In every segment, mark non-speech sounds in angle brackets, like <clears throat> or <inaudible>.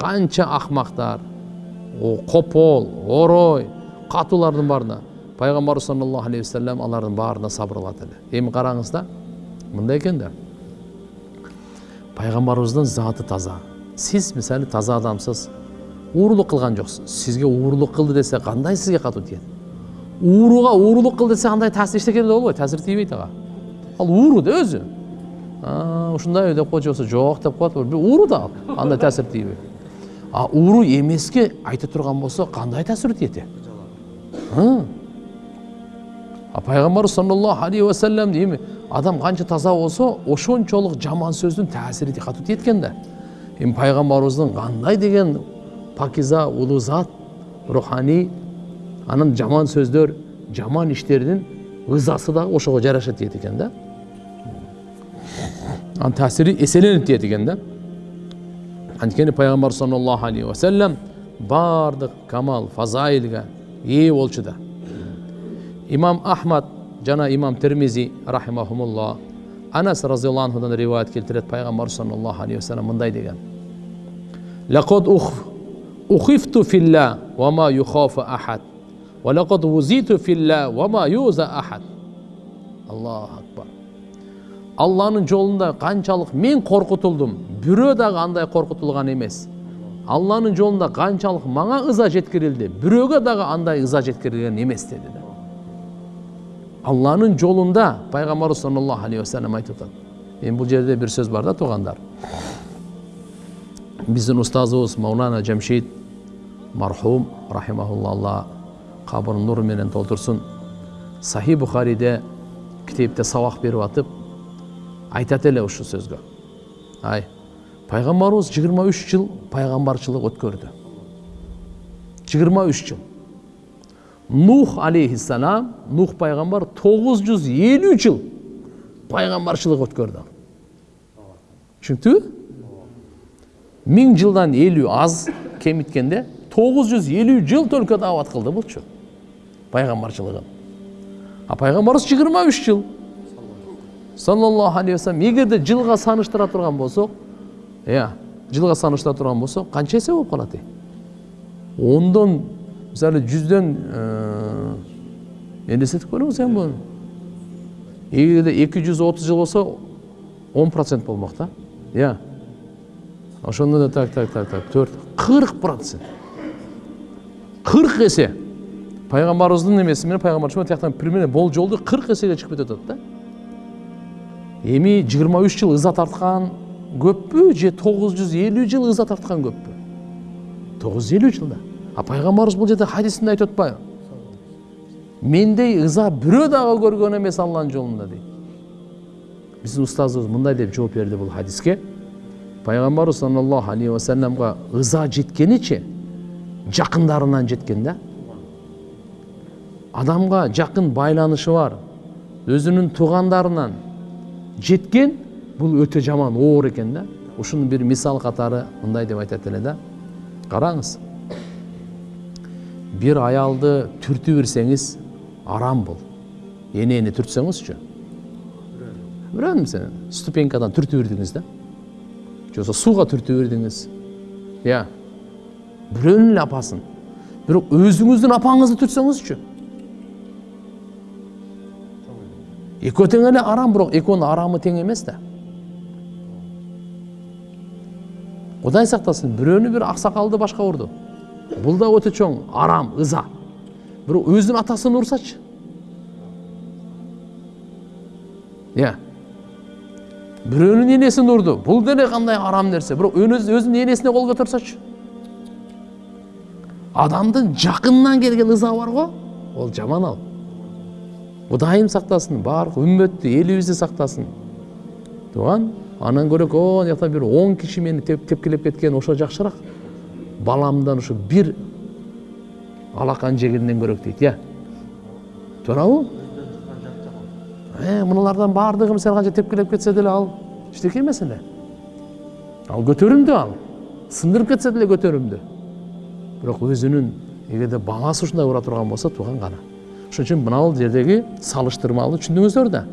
канча акмактар копол орой катуулардын баарына пайгамбарыбыз саллаллаху алейхи вассалам алардын баарына сабыр кылат эле эми караңыз да мындай экен да пайгамбарыбыздын заты таза сиз мисалы таза адамсыз уурулук кылган жоксуз сизге уурулук кылды десе кандай сизге катуу тиет ууруга уурулук кыл десе андай таасир эчтеке болбойт таасир тийбейт ага ал ууру да өзү ушундай деп койчу болсо жок деп коет ууру да андай таасир тийбейт а ууру эмеске айта турган болсо кандай таасир тиет а пайгамбарыбыз саллаллаху алейхи вассалам эми адам канча таза болсо ошончолук жаман сөздүн таасири катуу тиет экен да эми пайгамбарыбыздын кандай деген пакиза улуу зат руханий анан жаман сөздөр жаман иштердин ызасы дагы ошого жараша тиет экен да анын таасири эселенип тиет экен да анткени пайгамбар саллаллаху алейхи вассалам баардык камал фазаилге ээ болчу да имам ахмад жана имам термизи рахимахумулла анас разиаллаху анхудан риwayat келтирет пайгамбар саллаллаху алейхи вассалам мындай деген لقد أخفت في الله وما يخاف أحد ولقد وزيت في الله وما يوزى أحد الله أكبر алланын жолунда канчалык мен коркутулдум бирөө дагы андай коркутулган эмес алланын жолунда канчалык мага ыза жеткирилди бирөөгө дагы андай ыза жеткирилген эмес деди да алланын жолунда пайгамбарыбыз саллаллаху алейхи вассалам айтып атат эми бул жерде бир сөз бар да туугандар биздин устазыбыз маулана жамшид мархум рахимахулла алла кабырын нуру менен толтурсун сахи бухариде китепте сабак берип атып айтат эле ушул сөзгө ай пайгамбарыбыз жыйырма үч жыл пайгамбарчылык өткөрдү жыйырма үч жыл. Нух алейхиссалам нух пайгамбар тогуз жүз элүү жыл пайгамбарчылык өткөрдү түшүнүктүбү миң жылдан элүү аз кемиткенде тогуз жүз элүү жыл только даават кылды булчу пайгамбарчылыгын а пайгамбарыбыз жыйырма үч жыл саллаллаху алейхи вассалам эгерде жылга саныштыра турган болсок иә жылга саныштыра турган болсок канча эсе болуп калат ей ондон мисалы жүздөн элестетип көрүңүз эми буну эгерде эки жүз отуз жыл болсо он процент болмок да иә ошондо да так так так так төрт кырк процент кырк эсе пайгамбарыбыздын эмеси менен пайгамбарчылык тияктан примерно болжолду кырк эсеге чыгып кетип атат да эми жыйырма үч жыл ыза тарткан көппү же тогуз жүз элүү жыл ыза тарткан көппү? Тогуз жүз элүү жыл да а пайгамбарыбыз бул жерде хадисинде айтып атпайбы мендей ыза бирөө дагы көргөн эмес алланын жолунда дейт биздин устазыбыз мындай деп жооп берди бул хадиске. Пайгамбарыбыз саллаллаху алейхи вассаламга ыза жеткеничи жакындарынан жеткен да? Адамга жакын байланышы бар. Өзүнүн туугандарынан жеткен бул өтө жаман оор экен да. Ушунун бир мисал катары мындай деп айтат эле да. Караңыз бир аялды түртүп берсеңиз арам бул энени түртсөңүзчү бирөөнү ступенькадан түртүп бердиңиз да. Же болбосо сууга түртүп бердиңиз иә. Бирөөнүн эле апасын бирок өзүңүздүн апаңызды түртсөңүзчү экөө тең эле арам бирок экөөнүн арамы тең эмес да. Кудай сактасын? Бирөөнү бир аксакалды башка урду. Бул да өтө чоң арам ыза. Бирок өзүнүн атасын урсачы. Иә. Бирөөнүн энесин урду. Бул деле кандай арам нерсе? Бирок өзүнүн энесине кол көтөрсөчү адамдын жакынынан келген ыза бар го ол жаман ал. Кудайым сактасын баардык үммөттү элибизди сактасын тууган андан көрө о жакта бир он киши мени тепкилеп кеткен ошо жакшыраак баламдан ушу бир алакан жегенден көрөк дейт иә. Туурабы мыналардан баардыгы мисалы канча тепкилеп кетсе деле ал эчтеке эмес эле ал көтөрүмдүү ал сындырып кетсе деле көтөрүмдүү бирок өзүнүн эгерде баласы ушундай ура турган болсо тууган кана ошон үчүн мына жердеги салыштырмалуу түшүндүңүздөр да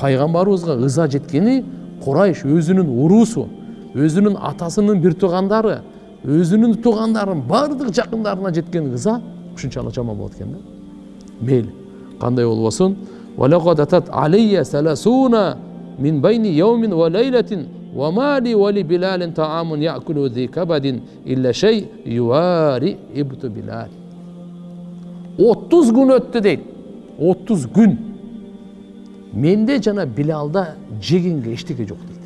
пайгамбарыбызга ыза жеткени курайш өзүнүн уруусу өзүнүн атасынын бир туугандары өзүнүн туугандарынын баардык жакындарына жеткен ыза ушунчалык жаман болот экен да мейли кандай болбосун ولقد أتت علي ثلاثون من بين يوم وليلة وما لي ولبلال طعام يأكل ذي كبد إلا شيء يواري إبت بلال отуз күн өттү дейт отуз күн менде жана билалда жегенге эчтеке жок дейт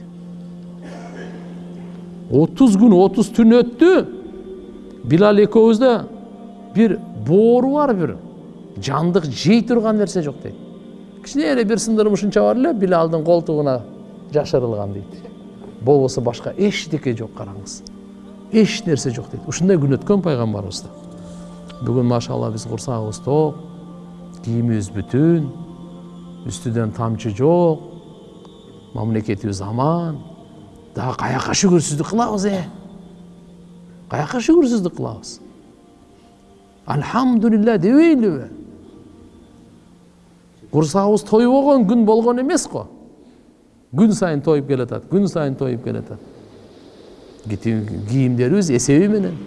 отуз күн отуз түн өттү билал экөөбүздө бир боору бар бир жандык жей турган нерсе жок дейт кичине бир сындырмышынча бар эле билалдын колтугуна жашырылган дейт болбосо башка эчтеке жок караңыз эч нерсе жок дейт ушундай күн өткөн пайгамбарыбызда бүгүн машалла биз курсагыбыз ток кийимибиз бүтүн үстүдөн тамчы жок мамлекетибиз аман. Дагы каяка шүгүрсүздүк кылабыз э каяка шүгүрсүздүк кылабыз альхамдулилля дебейлиби курсагыбыз тойбогон күн болгон эмес го күн сайын тоюп келатат күн сайын тоюп келатат кийимдерибиз эсеби менен.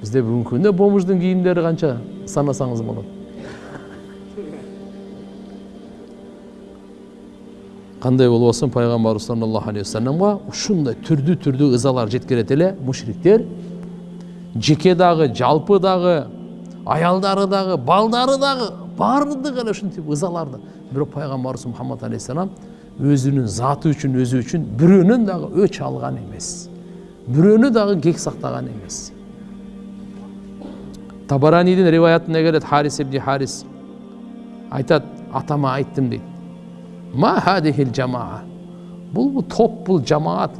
Бизде бүгүнкү күндө бомждун кийимдери канча санасаңыз болот кандай болбосун пайгамбарыбыз саллаллаху алейхи вассаламга ушундай түрдүү түрдүү ызалар жеткирет эле мушриктер жеке дагы жалпы дагы аялдары дагы балдары дагы баардыгы эле ушинтип ызаларды бирок пайгамбарыбыз мухаммад алейхисалам өзүнүн заты үчүн өзү үчүн бирөөнөн дагы өч алган эмес бирөөнү дагы кек сактаган эмес табаранидин риваятына келет харис ибни харис айтат атама айттым дейт ма хадихил жамаа бул топ бул жамаат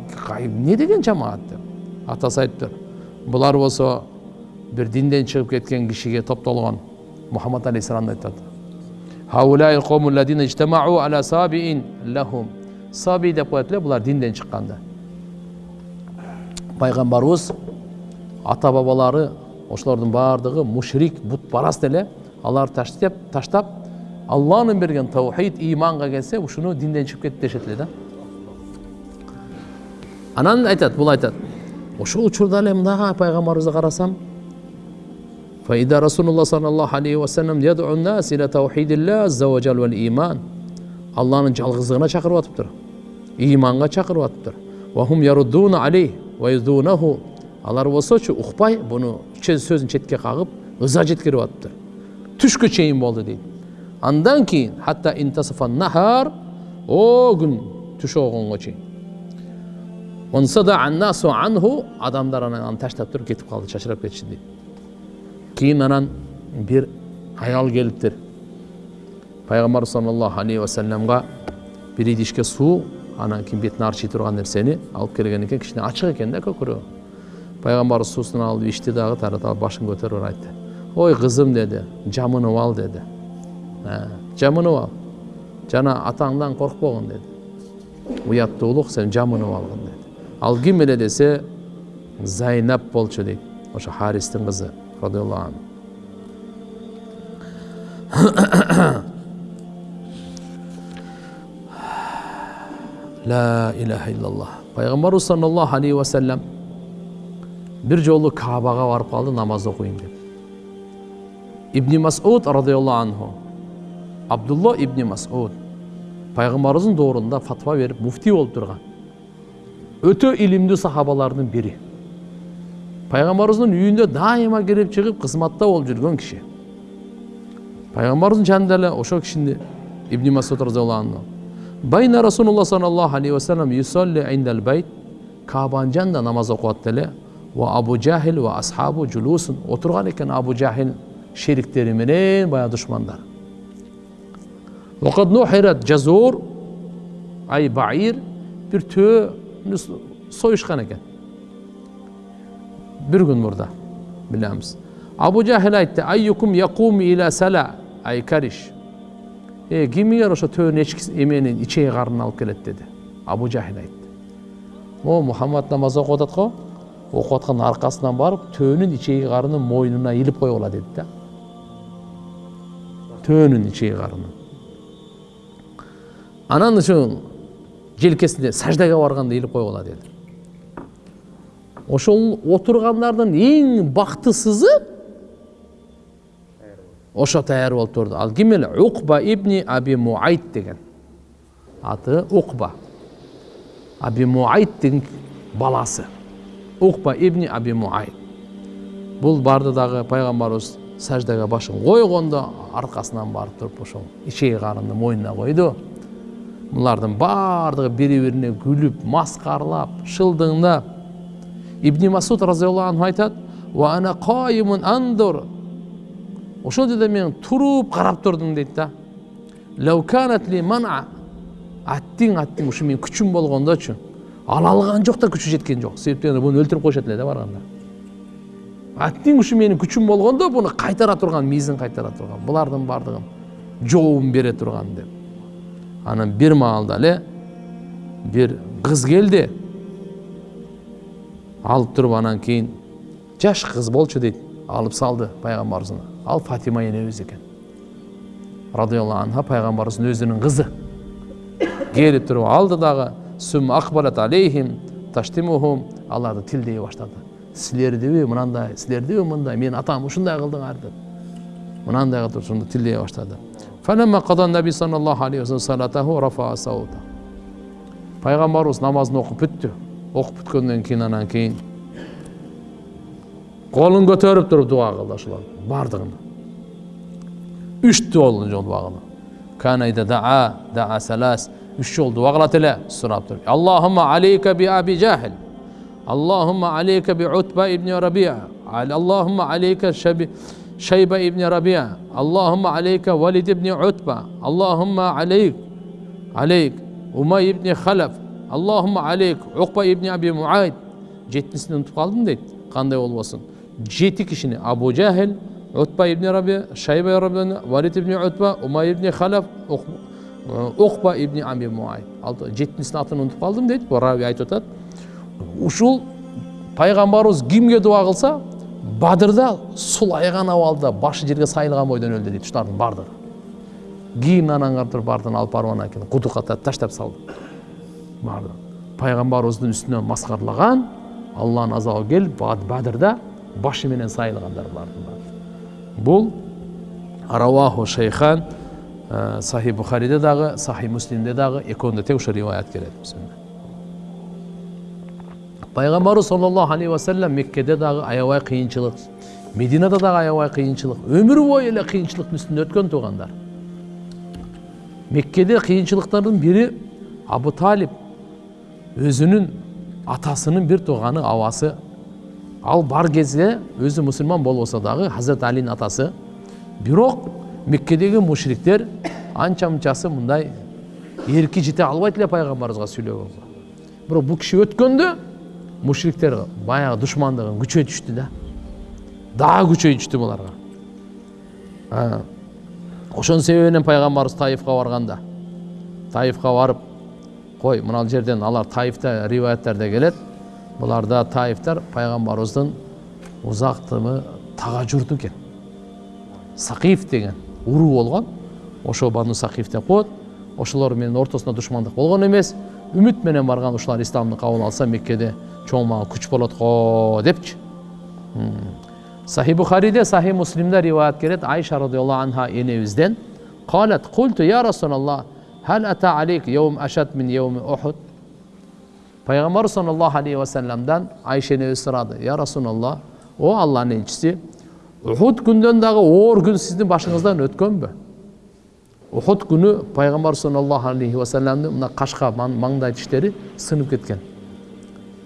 эмне деген жамаат деп атасы айтыптыр булар болсо бир динден чыгып кеткен кишиге топтолгон мухаммад алейхисаламды айтат саби деп коет эле булар динден чыкканда пайгамбарыбыз ата бабалары ошолордун баардыгы мушрик бутпарас эле аларды таштап таштап алланын берген таухид иманга келсе ушуну динден чыгып кетти дешет эле да анан айтат бул айтат ошол учурда эле мындагы пайгамбарыбызды карасам فإذا رسول الله صلى الله عليه وسلم يدعو الناس إلى توحيد الله عز وجل والإيمان алланын жалгыздыгына чакырып атыптыр ыйманга чакырып атыптыр алар болсочу укпай сөзүн четке кагып ыза жеткирип атыптыр түшкө чейин болду дейт андан кийин хатта нахар о күн түш болгонго чейин адамдар анан таштап туруп кетип калды чачырап кетишти дейт кейін анан бир аял келиптир пайгамбар саллаллаху алейхи вассаламга бир идишке суу анан кийин бетине арчый турган нерсени алып келген экен кичине ачык экен да көкүрөгү пайгамбарыбыз суусун алып ичти дагы таратып башын көтөрүп айтты ой кызым деди жамынып ал деди жамынып ал жана атаңдан коркпогун деди уяттуулук сен жамынып алгын деди ал ким эле десе зайнап болчу дейт ошо харистин кызы radıyallahu anh. <clears throat> La ilahe illallah. Peygamber sallallahu aleyhi ve bir жолу Кабаға барып қалды намаз оқиын деп. Ибн Масуд радиаллаху анху Абдулла ибн Масуд пайғамбарымыздың дорында фатва беріп муфти болып тұрған өте илимді сахабалардың бірі пайғамбарымыздың үйінде дайыма кіріп шығып қызматта болып жүрген кіші пайғамбарымыздың жанында эле ошол кишини ибн масуд разиаллаху анху байна саллаллаху алейхи вассалам юсалли жанында намаз окуп атты ve Abu Cahil ve ashabu culusun. Oturgan iken Abu Cahil şeriklerinin en bayağı düşmanları. وقد نحرت جزور ay bair bir tüğü soyuşkan eken. Bir gün burada bilemiz. Abu Cahil ayette ayyukum yakum ila sala ay kariş. E kim yarışa tüğün eçkis emeğinin içeği karnına alıp gelet dedi. Abu Cahil ayette. O Muhammed namazı namaza kodatko o'qiyotgan orqasidan borib to'nin ichagi qarini mo'ynuna ilib qo'yib oladi dedi da. To'nin ichagi qarini. Anan shu jelkesinde sajdaga borganda ilib qo'yib oladi dedi. ошол отургандардын эң бактысызы ошо таяр болуп турду ал ким эле укба ибни аби муайт деген аты укба аби муайттин баласы укба ибни аби муайт бул барды дагы пайгамбарыбыз саждага башын койгондо аркасынан барып туруп ошол ичеги карынды мойнуна койду булардын баардыгы бири бирине күлүп маскаралап шылдыңдап. Ибни масуд разиаллаху анху айтат андур ошол жерде мен туруп карап турдум дейт да. Аттиң аттиң ушу менин күчүм болгондочу ала алган жок да күчү жеткен жок себептен буну өлтүрүп коюшат эле да барганда аттиң ушу менин күчүм болгондо буну кайтара турган миизин кайтара турган булардын баардыгын жообун бере турган деп. Анан бир маалда эле бир кыз келди алып туруп анан кийин жаш кыз болчу дейт алып салды пайгамбарыбызга ал фатима энебиз экен радиаллаху анха пайгамбарыбыздын өзүнүн кызы келип туруп алды дагы сүм акбалат алейхим таштимухум аларды тилдей баштады силердиби мынандай силердиби мындай менин атам ушундай кылдыңар деп мынандай кылып ошондо тилдей баштады пайгамбарыбыз намазын окуп бүттү окуп бүткөндөн кийин анан кийин колун көтөрүп туруп дуа кылды ошолордун баардыгын үч жолу дуа üç oldu. Vaglatele sırattır. Allahümme aleyke bi abi cahil. Allahümme aleyke bi utbe ibni Rabia. Allahümme aleyke şebi Şeybe ibni Rabia. Allahümme aleyke Velid ibni Utbe. Allahümme aleyk aleyk Umay ibni Halef. Allahümme aleyk Ukbe ibni Abi Muayid. Cetnisini unutup kaldın dedi. Kanday olmasın. Ceti kişini Abu Cehil, Utbe ibni Rabia, Şeybe ibni Rabia, Velid ibni Utbe, Umay ibni Halef, Ukbe ибн утба умай ибн халаф уқба ибн аби муайд. Жетіншісінің атын ұмытып қалдым дейді бұл раби айтып жатады ушул пайғамбарыбыз кімге дуа қылса бадырда сулайган абалда башы жерге өлдү дейт ушулардын баардыгы кийин анан карап туруп баардыгын алып барып анан кийин кудукка таштап салды. Баардыгын пайгамбарыбыздын үстүнө маскарлаган алланын азабы келип бадырда башы менен сайылгандар баары бул раваху шейхан сахи бухариде дагы сахи муслимде дагы экөөндө тең ошо риваят келет пайғамбарымыз саллаллаху алейхи уассалам меккеде дағы аябай қиыншылық мединада дағы аябай қиыншылық өмір бойы эле кыйынчылыктын үстүндө өткөн туугандар меккеде кыйынчылыктардын бири абу талиб өзүнүн атасынын бир тууганы абасы ал бар кезде өзү мусулман болбосо дагы хазрат алинин атасы бирок меккедеги мушриктер анча мынчасы мындай эрки жете албайт эле пайгамбарыбызга сүйлөгөнгө бирок бул киши өткөндө мушриктер баягы душмандыгын күчөйтүштү да. Дагы күчөйтүштү буларга. Ошонун себебинен пайгамбарыбыз таифка барганда таифка барып кой мына жерден алар таифте риваяттарда келет буларда таифтар пайгамбарыбыздын узактымы тага журту экен. Сакиф деген уруу болгон ошо бану сакиф деп коет ошолор менен ортосунда душмандык болгон эмес үмүт менен барган ушулар исламды кабыл алса меккеде чоң мага күч болот го депчи сахи бухариде сахи муслимде риваят келет айша радиаллаху анха энебизден قالت قلت يا رسول الله هل أتى عليك يوم أشد من يوم أحد пайғамбар саллаллаху алейхи уассаламдан айша энебиз сурады я расулалла о алланын элчиси ухуд күндөн дагы оор күн сиздин башыңыздан өткөнбү? Ухуд күнү пайгамбар саллаллаху алейхи вассаламдын мына кашка маңдай тиштери сынып кеткен.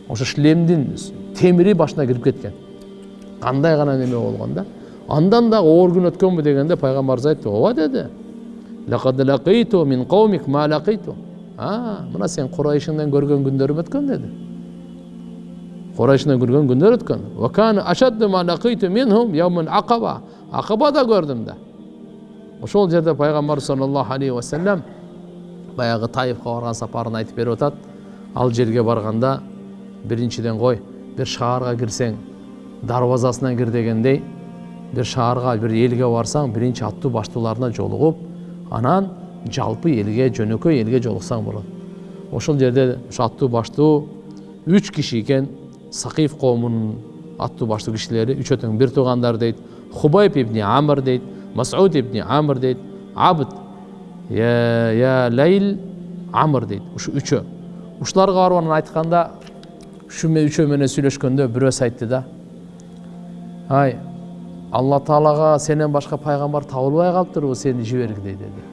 Ошо шлемдин темири башына кирип кеткен. Кандай гана неме болгон да? Андан дагы оор күн өткөнбү дегенде пайгамбарыбыз айтты ооба деди. Мына сен курайшыңдан көргөн күндөрүм өткөн деди. Курайшыңдан көргөн күндөр өткөн акабада көрдүм да ошол жерде пайгамбар саллаллаху алейхи вассалам баягы таифка барган сапарын айтып берип атат ал жерге барганда биринчиден кой бир шаарга кирсең дарбазасынан кир дегендей бир шаарга бир элге барсаң биринчи аттуу баштууларына жолугуп анан жалпы элге жөнөкөй элге жолуксаң болот ошол жерде ошо аттуу баштуу үч киши экен сақиф қауымының атты башты кишилери үчөөтүң бир туугандар дейт хубайб ибни амр дейт масуд ибни амр дейт абд я, я лайл амр дейт ушу үчөө. Ушуларга барып анан айтканда ушу үчөө менен сүйлөшкөндө бирөөсү айтты да. Ай алла таалага сенен башка пайгамбар табылбай калыптырбы сени жибергиле деди.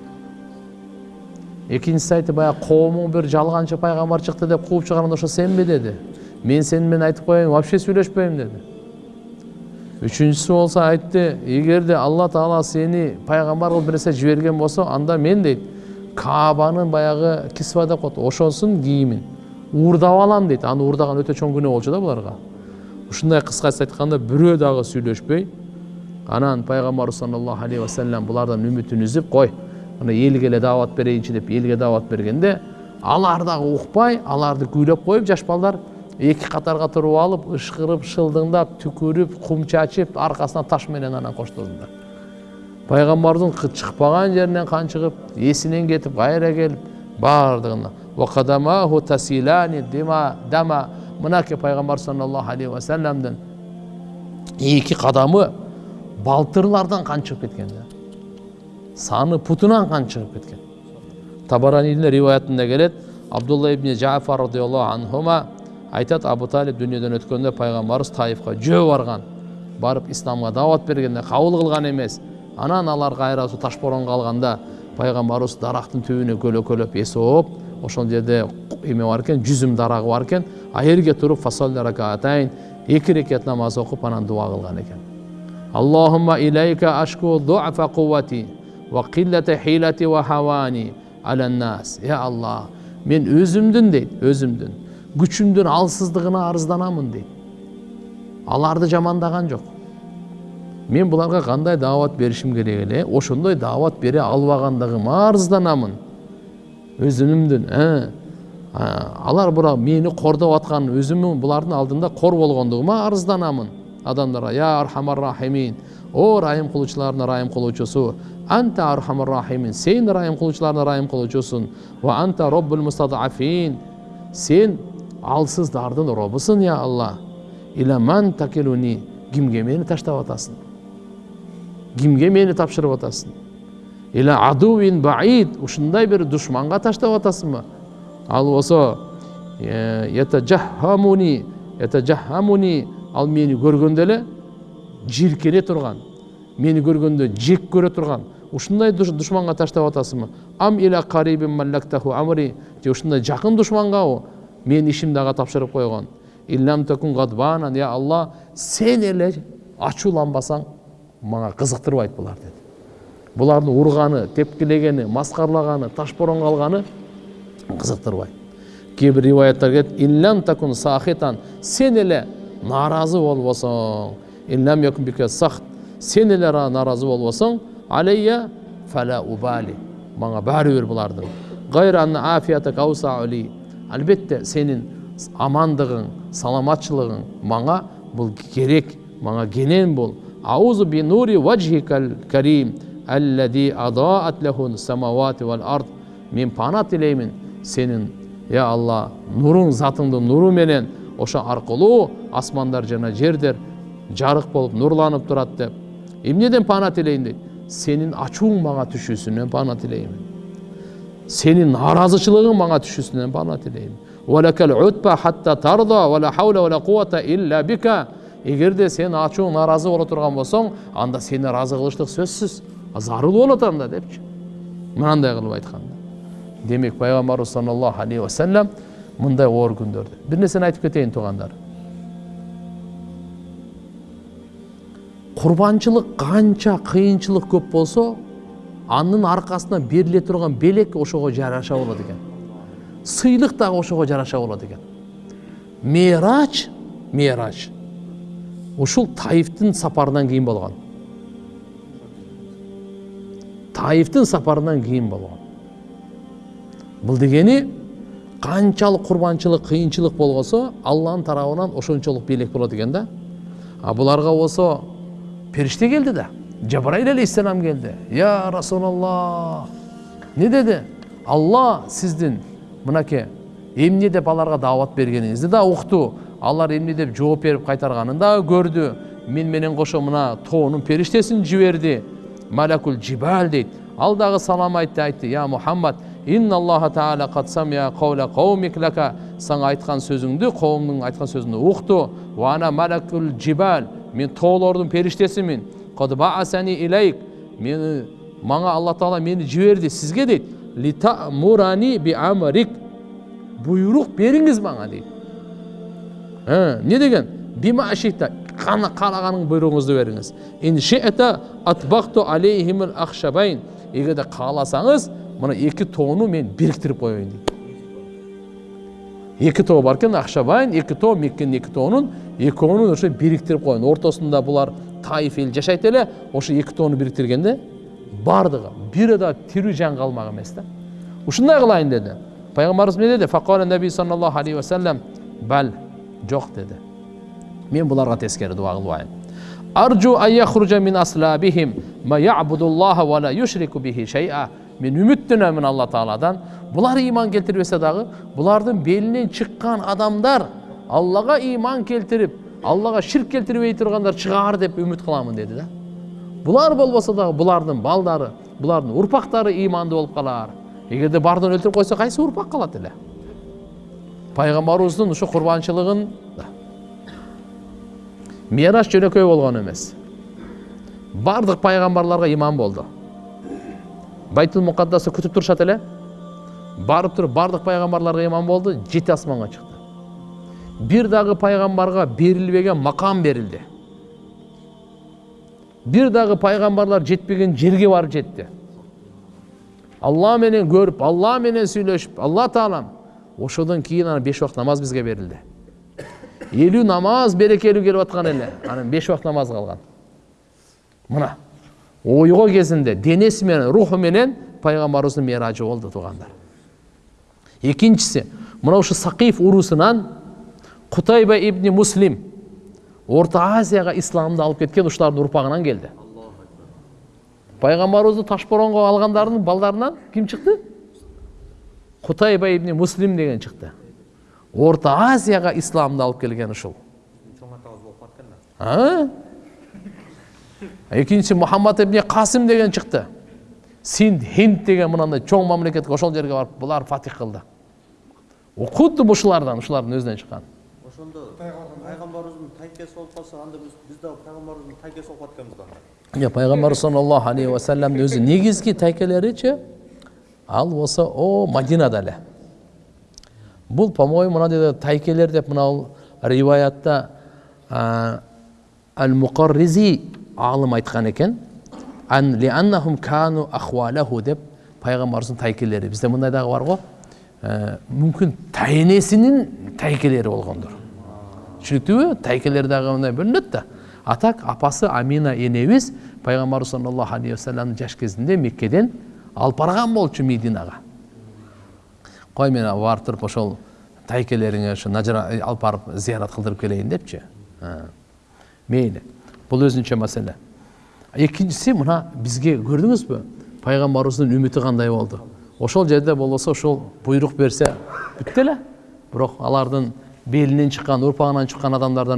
Экинчиси айтты баягы коомуң бир жалганчы пайгамбар чыкты деп кууп чыгарганда ошо сенби деди мен сени менен айтып коеюн вообще сүйлөшпөйм деди үчүнчүсү болсо айтты эгерде алла таала сени пайгамбар кылып бир нерсе жиберген болсо анда мен дейт каабанын баягы кисва деп коет ошонун кийимин уурдап алам дейт аны уурдаган өтө чоң күнөө болчу да буларга ушундай кыскасы айтканда бирөө дагы сүйлөшпөй анан пайгамбарыбыз саллаллаху алейхи вассалам булардан үмүтүн үзүп кой мына элге эле даават берейинчи деп элге даават бергенде алар дагы укпай аларды күйлөп коюп жаш балдар эки катарга туруп алып ышкырып шылдыңдап түкүрүп кум чачып аркасына таш менен анан коштолдудар пайгамбардын чыкпаган жеринен канчыгып эсинен кетип кайра келип баардыгына мынакей пайгамбар саллаллаху алейхи вассаламдын эки кадамы балтырлардан кан чыгып кеткен да саны путунан кан чыгып кеткен. Табаранийдин риваятында келет абдулла ибн жафар радиаллаху анхума айтат абу талиб дүниеден өткөндө пайгамбарыбыз таифка жөө барган барып исламга даават бергенде кабыл кылган эмес анан алар кайра ошо таш боронго калганда пайгамбарыбыз дарактын түбүнө көлөкөлөп эс ооп ошол жерде эме бар экен жүзүм дарагы бар экен аерге туруп ракаатайн эки рекет намаз окуп анан дуа кылган экен аллахумма илайка ашку дуафа ва киллата хилати ва хавани аланнас е алла мен өзүмдүн дейт өзүмдүн күчүмдүн алсыздыгына арызданамын дейт аларды жамандаган жок мен буларга кандай даават беришим керек эле ошондой даават бере албагандыгыма арызданамын өзүмдүн алар бирок мени кордоп аткан өзүмүн булардын алдында кор болгондугума арызданамын адамдарга я архамар рахимин о райым кылуучулардын райым кылуучусу анта архамар рахимин сен райым кылуучулардын райым кылуучусуң ва анта роббул мустадафин сен алсыздардын робусуң я алла. Иламан такилуни кимге мени таштап атасың кимге мени тапшырып атасың иля адуин баид ушундай бир душманга таштап атасыңбы ал болсо ал мени көргөндө эле жийиркене турган мени көргөндө жек көрө турган ушундай душманга таштап атасыңбы ам иля карибин маллактаху амри же ушундай жакын душмангабы менин ишимди ага тапшырып койгон иллам такун гадбанан я алла сен эле ачууланбасаң мага кызыктырбайт булар деди булардын урганы тепкилегени маскарлаганы таш боронго алганы кызыктырбайт кээ бир риваяттар келет иллам такун сахитан сен эле нааразы болбосоң сен эле нааразы болбосоң алейя фала убали мага баары бир булардын албетте сенин амандыгың саламатчылыгың мага бул керек мага кенен бул аузу би нури ваджхикал карим аллади адаат лаху самавати вал ард. Мен пана тилеймин сенин я алла нуруң затыңдын нуру менен. Ошо аркылуу асмандар жана жердер жарык болуп нурланып турат деп. Эмнеден пана тилейин дейт сенин ачууң мага түшүүсүнөн пана тилеймин сенин нааразычылыгың мага түшүүсүнөн пана тилеймин эгерде сен ачууң нааразы боло турган болсоң анда сени ыраазы кылыштык сөзсүз зарыл болот анда депчи мынандай кылып айтканда демек пайгамбарыбыз саллаллаху алейхи вассалам мындай оор күндөрдө бир нерсени айтып кетейин туугандар курбанчылык канча кыйынчылык көп болсо анын аркасынан бериле турган белек ошого жараша болот экен сыйлык дагы ошого жараша болот экен мерач мерач ушул таифтин сапарынан кийин болгон таифтин сапарынан кийин болгон бул дегени канчалык курбанчылык кыйынчылык болгосо алланын тарабынан ошончолук белек болот экен да. А буларга болсо периште келди да. Жабраил алейхисалам келди я расулаллах не деди алла сиздин мынакей эмне деп аларга даават бергениңизди да укту алар эмне деп жооп берип кайтарганын дагы көрдү мен менен кошо мына тоонун периштесин жиберди малакул жибал дейт ал дагы салам айтты айтты я мухаммад инналлаха самия каула каумик лака сага айткан сөзүңдү коомдун айткан сөзүңдү укту вана малакул жибал мен тоолордун периштесимин илейк мени мага алла таала мени жиберди сизге дейт литамурани би амрик буйрук бериңиз мага дейт Ә, не деген бима ашита қана қалағаның бұйрығыңызды беріңіз ин ши'та атбақту алейхимул ахшабайн егер де қаласаңыз мына екі тоону мен біріктіріп қояйын дейді екі тоо бар екен ақшабайн екі тоо меккенің екі экөөнүн ошо бириктирип коеюн ортосунда булар таиф жашайт эле ошо эки тоону бириктиргенде баардыгы бири да тирүү жан калмак эмес да ушундай кылайын деди пайгамбарыбыз эмне деди факала наби саллаллаху алейхи вассалам бал жок деди мен буларга тескери дуа алайын аржу ан яхружа мин аслабихим ма ябудуллаха ва ла юшрику бихи шейа мен үмүттөнөмүн алла тааладан булар ыйман келтирбесе дагы булардын белинен чыккан адамдар аллага ыйман келтирип аллага ширк келтирбей тургандар чыгаар деп үмүт кыламын деди да. Булар болбосо дагы булардын балдары булардын урпактары ыймандуу болуп калар эгерде баардыгын өлтүрүп койсо кайсы урпак калат эле пайгамбарыбыздын ушу курбанчылыгын мираж жөнөкөй болгон эмес баардык пайгамбарларга иман болду байтул мукаддасты күтүп турушат эле барып туруп баардык пайгамбарларга иман болду жети асманга чыкты бир дагы пайгамбарга берилбеген макам берилди бир дагы пайгамбарлар жетпеген жерге барып жетти алла менен көрүп алла менен сүйлөшүп алла таалам ошодон кийин анан беш убакыт намаз бизге берилди элүү намаз берекелүү келип аткан эле анан беш убакыт намаз калган мына ойго кезинде денеси менен руху менен пайгамбарыбыздын миражы болду туугандар экинчиси мына ушу сакиф урусунан кутайба ибни муслим орто азияга исламды алып кеткен ушулардын урпагынан келди пайгамбарыбызды ташборонго алгандардын балдарынан ким чыкты кутайба ибни муслим деген чыкты орто азияга исламды алып келген ушул а экинчиси мухаммад ибни касым деген чыкты синд хинд деген мынандай чоң мамлекет ошол жерге барып булар фатих кылды кудду ушулардан ушулардын өзүнөн чыккан ошондо пайгамбарыбыздын тайкеси болуп калса анда биз биз дагы пайгамбарыбыздын тайкеси болуп калат экенбиз анда. Иә пайгамбарыбыз саллаллаху алейхи вассаламдын өзү негизги тайкелеричи ал болсо о мадинада эле бул по моему мынандай тайкелер деп мынау риваятта ал муқарризи алым айткан экен деп пайгамбарыбыздын тайкелери бизде мындай дагы бар го мүмкүн тайенесинин тайкелери болгондур түшүнүктүүбү тайкелер дагы мындай бөлүнөт да а так апасы амина энебиз пайгамбарыбыз саллаллаху алейхи вассаламдын жаш кезинде меккеден алып барган болчу мединага кой мен барып туруп ошол тайкелериңе ошо нажара алып барып зыярат кылдырып келейин депчи мейли бул өзүнчө маселе экинчиси мына бизге көрдүңүзбү пайгамбарыбыздын үмүтү кандай болду ошол жерде болбосо ошол буйрук берсе бүттү эле бирок алардын белинен чыккан урпагынан чыккан адамдардан